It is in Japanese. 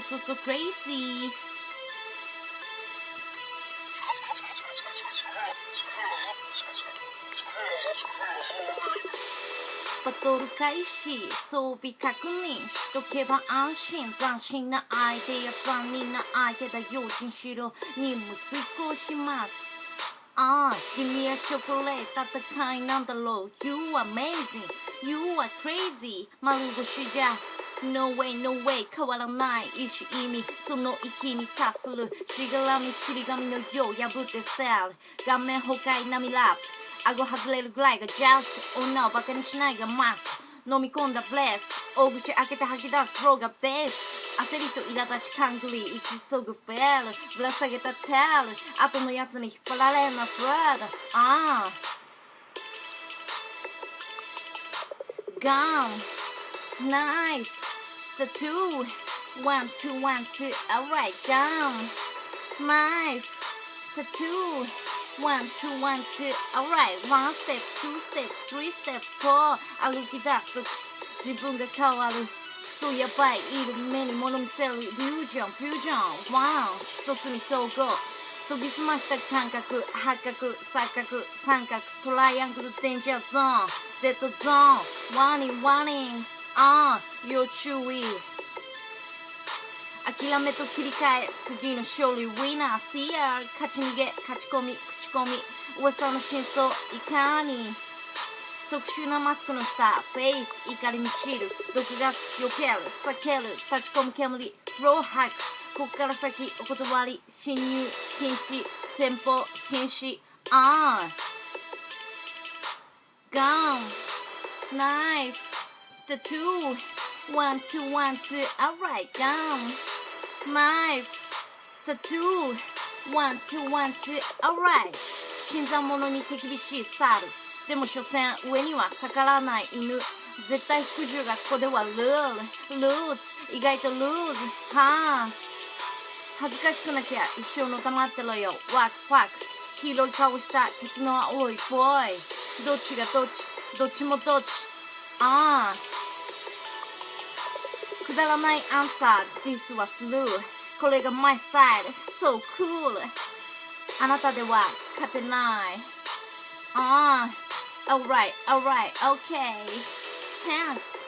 so so so crazy バトル開始装備確認しとけば安心斬新な相手や残忍な相手だ用心しろ任務遂行しますああ君はチョコレート戦いなんだろう You are amazing You are crazy 丸腰じゃ No way, no way 変わらない意志意味その域に達する。しがらみちり紙のよう破ってセール顔面崩壊並みラップ。顎外れるぐらいが just 女をバカにしないが must 飲み込んだブレス大口開けて吐き出すフローがベース焦りと苛立ちカングリー行き急ぐフェールぶら下げたテール後のやつに引っ張られんなフレードああ。ガンナイフ the two one two one two alright down knife the two one two one two alright one step two step three step four 歩き出すと自分が変わるそうやばいいる目に物見せるイリュージョンフュージョンワン一つに統合研ぎ澄ました感覚八角錯覚三角トライアングルデンジャーゾーンデッドゾーンワーニングワーニング ああ要注意諦めと切り替え次の勝利ウィナー See ya. 勝ち逃げ勝ち込み口コミ噂の真相いかに特殊なマスクの下フェイス怒りに散る毒ガス避ける避ける立ち込む煙フローハックこっから先お断り侵入禁止先方禁止ああガンナイフ the two. One two one two. Alright down knife the two. One two one two. Alright 新参者に手厳しい猿。でも所詮上には逆らわない犬。絶対服従がここではルール。ルーツ。意外とルーズ。はあ。恥ずかしくなきゃ一生のたまってろよ。ワクワク。黄色い顔したケツの青いボーイ。どっちがどっち？どっちもどっち。ああ。くだらないアンサー This はスルーこれが My style So cool あなたでは勝てないああ Alright alright okay Thanks